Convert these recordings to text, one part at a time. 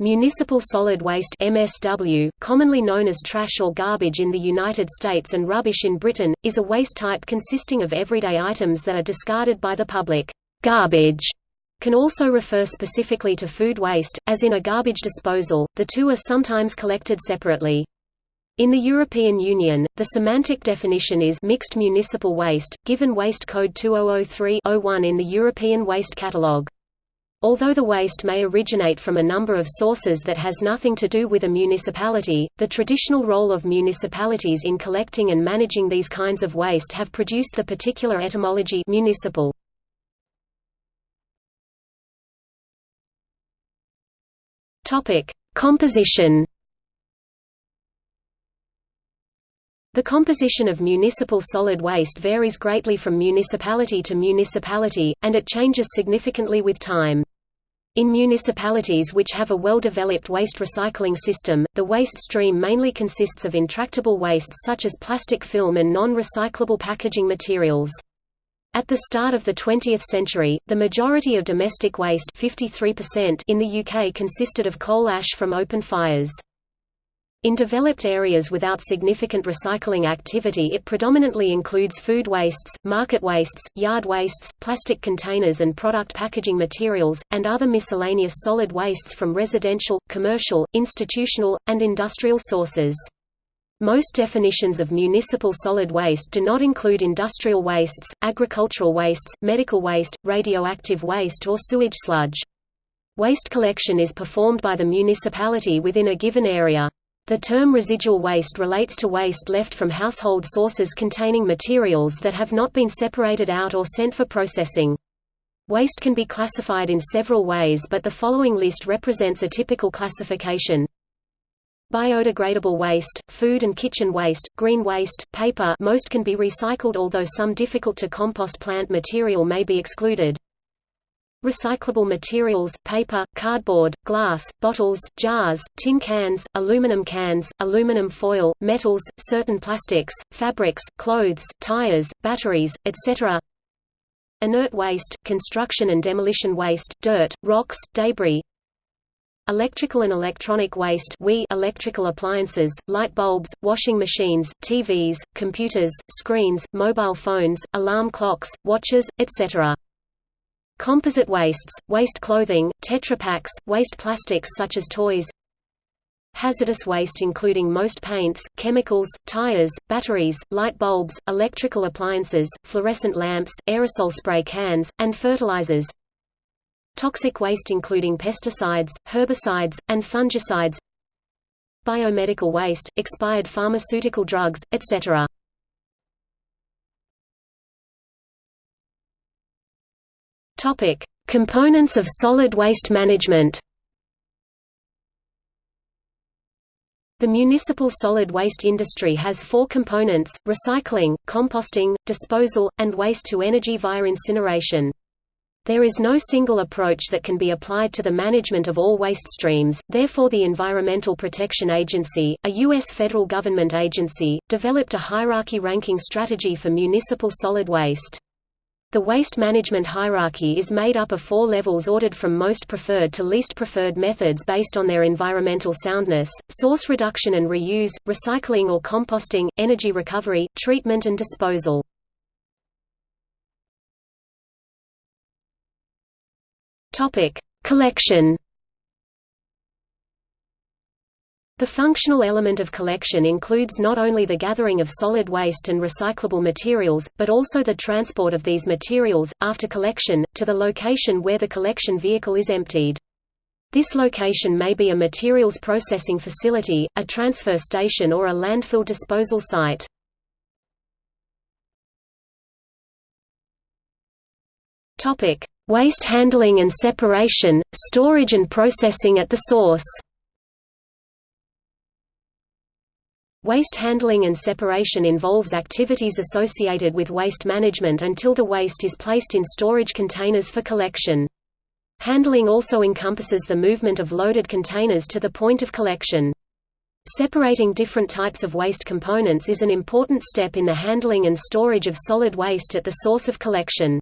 Municipal solid waste MSW, commonly known as trash or garbage in the United States and rubbish in Britain, is a waste type consisting of everyday items that are discarded by the public. Garbage can also refer specifically to food waste, as in a garbage disposal, the two are sometimes collected separately. In the European Union, the semantic definition is mixed municipal waste, given Waste Code 2003-01 in the European Waste Catalogue. Although the waste may originate from a number of sources that has nothing to do with a municipality, the traditional role of municipalities in collecting and managing these kinds of waste have produced the particular etymology municipal. Topic: Composition The composition of municipal solid waste varies greatly from municipality to municipality, and it changes significantly with time. In municipalities which have a well-developed waste recycling system, the waste stream mainly consists of intractable wastes such as plastic film and non-recyclable packaging materials. At the start of the 20th century, the majority of domestic waste 53% in the UK consisted of coal ash from open fires. In developed areas without significant recycling activity it predominantly includes food wastes, market wastes, yard wastes, plastic containers and product packaging materials, and other miscellaneous solid wastes from residential, commercial, institutional, and industrial sources. Most definitions of municipal solid waste do not include industrial wastes, agricultural wastes, medical waste, radioactive waste or sewage sludge. Waste collection is performed by the municipality within a given area. The term residual waste relates to waste left from household sources containing materials that have not been separated out or sent for processing. Waste can be classified in several ways but the following list represents a typical classification. Biodegradable waste, food and kitchen waste, green waste, paper most can be recycled although some difficult to compost plant material may be excluded. Recyclable materials, paper, cardboard, glass, bottles, jars, tin cans, aluminum cans, aluminum foil, metals, certain plastics, fabrics, clothes, tires, batteries, etc. Inert waste, construction and demolition waste, dirt, rocks, debris. Electrical and electronic waste WEEE electrical appliances, light bulbs, washing machines, TVs, computers, screens, mobile phones, alarm clocks, watches, etc. Composite wastes, waste clothing, Tetra Paks, waste plastics such as toys. Hazardous waste including most paints, chemicals, tires, batteries, light bulbs, electrical appliances, fluorescent lamps, aerosol spray cans, and fertilizers. Toxic waste including pesticides, herbicides, and fungicides. Biomedical waste, expired pharmaceutical drugs, etc. Topic: Components of solid waste management. The municipal solid waste industry has four components, recycling, composting, disposal, and waste-to-energy via incineration. There is no single approach that can be applied to the management of all waste streams, therefore the Environmental Protection Agency, a U.S. federal government agency, developed a hierarchy ranking strategy for municipal solid waste. The waste management hierarchy is made up of four levels ordered from most preferred to least preferred methods based on their environmental soundness, source reduction and reuse, recycling or composting, energy recovery, treatment and disposal. Collection The functional element of collection includes not only the gathering of solid waste and recyclable materials, but also the transport of these materials, after collection, to the location where the collection vehicle is emptied. This location may be a materials processing facility, a transfer station or a landfill disposal site. Waste handling and separation, storage and processing at the source Waste handling and separation involves activities associated with waste management until the waste is placed in storage containers for collection. Handling also encompasses the movement of loaded containers to the point of collection. Separating different types of waste components is an important step in the handling and storage of solid waste at the source of collection.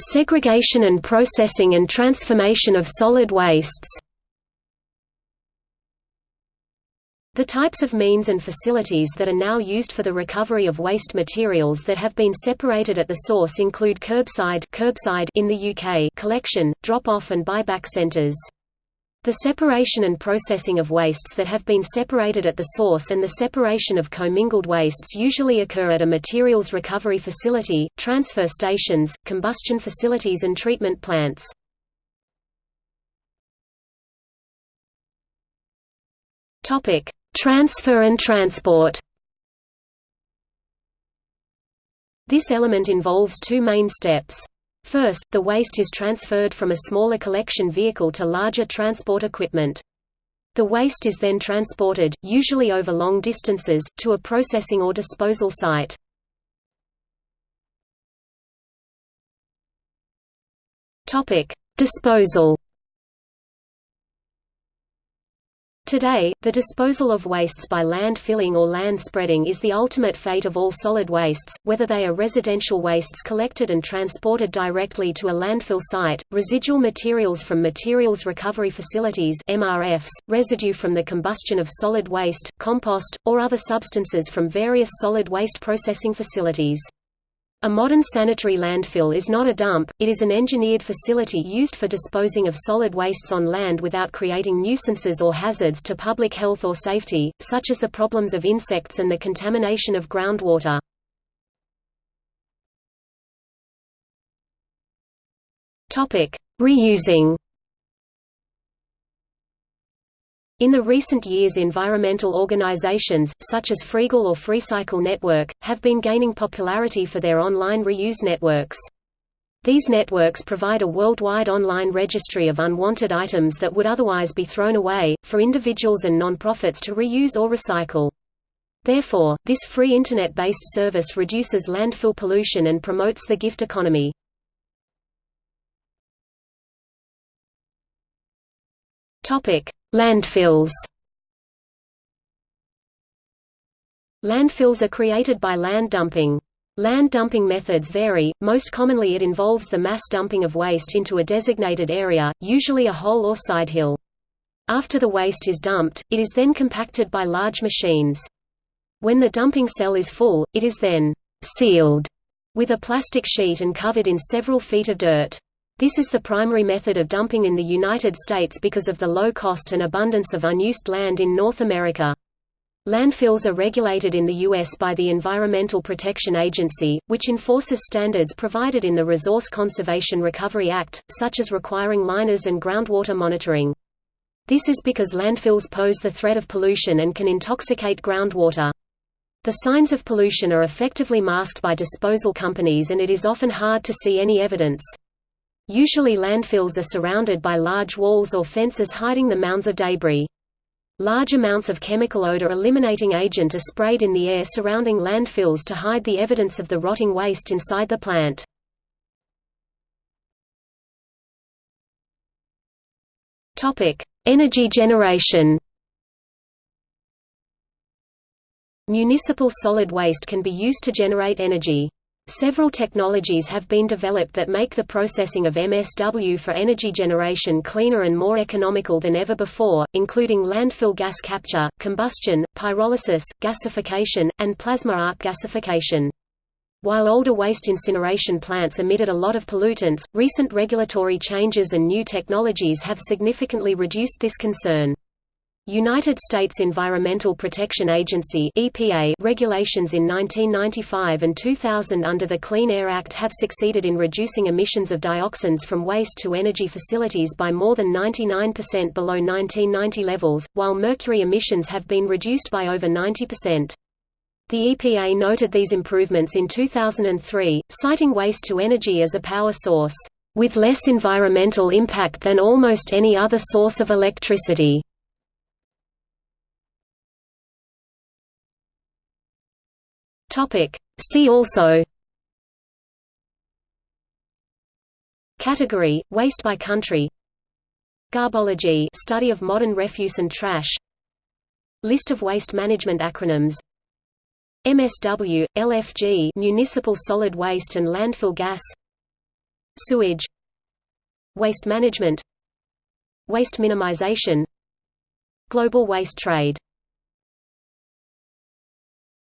Segregation and processing and transformation of solid wastes The types of means and facilities that are now used for the recovery of waste materials that have been separated at the source include curbside, curbside in the UK collection, drop-off and buyback centres. The separation and processing of wastes that have been separated at the source and the separation of commingled wastes usually occur at a materials recovery facility, transfer stations, combustion facilities and treatment plants. Transfer and transport This element involves two main steps. First, the waste is transferred from a smaller collection vehicle to larger transport equipment. The waste is then transported, usually over long distances, to a processing or disposal site. Disposal Today, the disposal of wastes by land filling or land spreading is the ultimate fate of all solid wastes, whether they are residential wastes collected and transported directly to a landfill site, residual materials from materials recovery facilities MRFs, residue from the combustion of solid waste, compost, or other substances from various solid waste processing facilities. A modern sanitary landfill is not a dump, it is an engineered facility used for disposing of solid wastes on land without creating nuisances or hazards to public health or safety, such as the problems of insects and the contamination of groundwater. Reusing In the recent years environmental organizations, such as Freegle or FreeCycle Network, have been gaining popularity for their online reuse networks. These networks provide a worldwide online registry of unwanted items that would otherwise be thrown away, for individuals and non-profits to reuse or recycle. Therefore, this free Internet-based service reduces landfill pollution and promotes the gift economy. Landfills Landfills are created by land dumping. Land dumping methods vary, most commonly it involves the mass dumping of waste into a designated area, usually a hole or side hill. After the waste is dumped, it is then compacted by large machines. When the dumping cell is full, it is then «sealed» with a plastic sheet and covered in several feet of dirt. This is the primary method of dumping in the United States because of the low cost and abundance of unused land in North America. Landfills are regulated in the U.S. by the Environmental Protection Agency, which enforces standards provided in the Resource Conservation Recovery Act, such as requiring liners and groundwater monitoring. This is because landfills pose the threat of pollution and can intoxicate groundwater. The signs of pollution are effectively masked by disposal companies and it is often hard to see any evidence. Usually landfills are surrounded by large walls or fences hiding the mounds of debris. Large amounts of chemical odor eliminating agent are sprayed in the air surrounding landfills to hide the evidence of the rotting waste inside the plant. Energy generation Municipal solid waste can be used to generate energy. Several technologies have been developed that make the processing of MSW for energy generation cleaner and more economical than ever before, including landfill gas capture, combustion, pyrolysis, gasification, and plasma arc gasification. While older waste incineration plants emitted a lot of pollutants, recent regulatory changes and new technologies have significantly reduced this concern. United States Environmental Protection Agency EPA regulations in 1995 and 2000 under the Clean Air Act have succeeded in reducing emissions of dioxins from waste to energy facilities by more than 99% below 1990 levels, while mercury emissions have been reduced by over 90%. The EPA noted these improvements in 2003, citing waste to energy as a power source, "...with less environmental impact than almost any other source of electricity." Topic. See also Category: Waste by country. Garbology: study of modern refuse and trash. List of waste management acronyms. MSW, LFG, municipal solid waste and landfill gas. Sewage Waste management Waste minimization Global waste trade